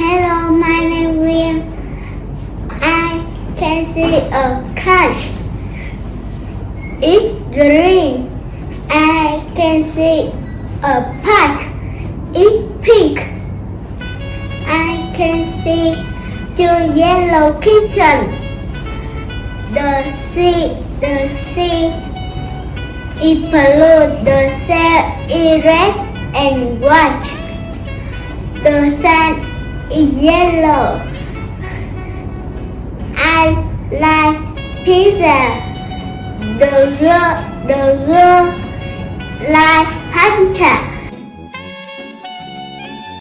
Hello, my name is. I can see a couch. It's green. I can see a park. It's pink. I can see two yellow kitchen. The sea, the sea is blue. The sail is red and white. The sun is yellow. I like pizza. The girl, the girl.